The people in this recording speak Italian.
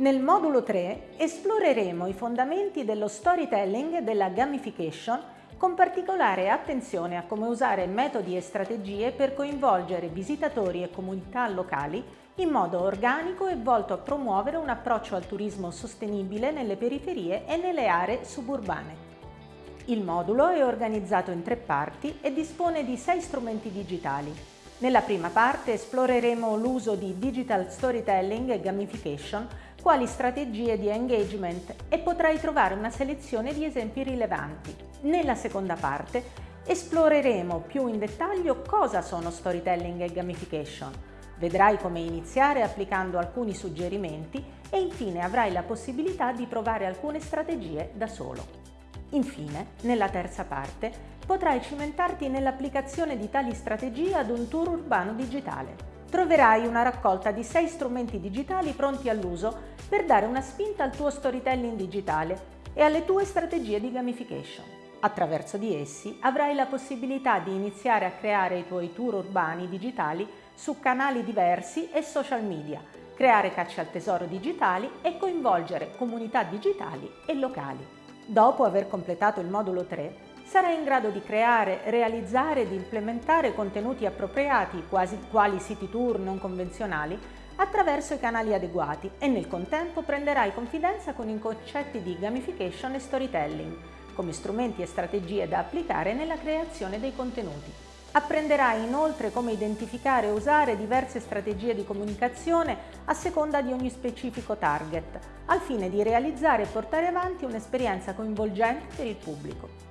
Nel modulo 3 esploreremo i fondamenti dello storytelling e della gamification con particolare attenzione a come usare metodi e strategie per coinvolgere visitatori e comunità locali in modo organico e volto a promuovere un approccio al turismo sostenibile nelle periferie e nelle aree suburbane. Il modulo è organizzato in tre parti e dispone di sei strumenti digitali. Nella prima parte esploreremo l'uso di digital storytelling e gamification quali strategie di engagement e potrai trovare una selezione di esempi rilevanti. Nella seconda parte esploreremo più in dettaglio cosa sono storytelling e gamification. Vedrai come iniziare applicando alcuni suggerimenti e infine avrai la possibilità di provare alcune strategie da solo. Infine, nella terza parte, potrai cimentarti nell'applicazione di tali strategie ad un tour urbano digitale. Troverai una raccolta di sei strumenti digitali pronti all'uso per dare una spinta al tuo storytelling digitale e alle tue strategie di gamification. Attraverso di essi avrai la possibilità di iniziare a creare i tuoi tour urbani digitali su canali diversi e social media, creare caccia al tesoro digitali e coinvolgere comunità digitali e locali. Dopo aver completato il modulo 3, sarai in grado di creare, realizzare ed implementare contenuti appropriati, quasi quali siti tour non convenzionali, attraverso i canali adeguati e nel contempo prenderai confidenza con i concetti di gamification e storytelling, come strumenti e strategie da applicare nella creazione dei contenuti. Apprenderai inoltre come identificare e usare diverse strategie di comunicazione a seconda di ogni specifico target, al fine di realizzare e portare avanti un'esperienza coinvolgente per il pubblico.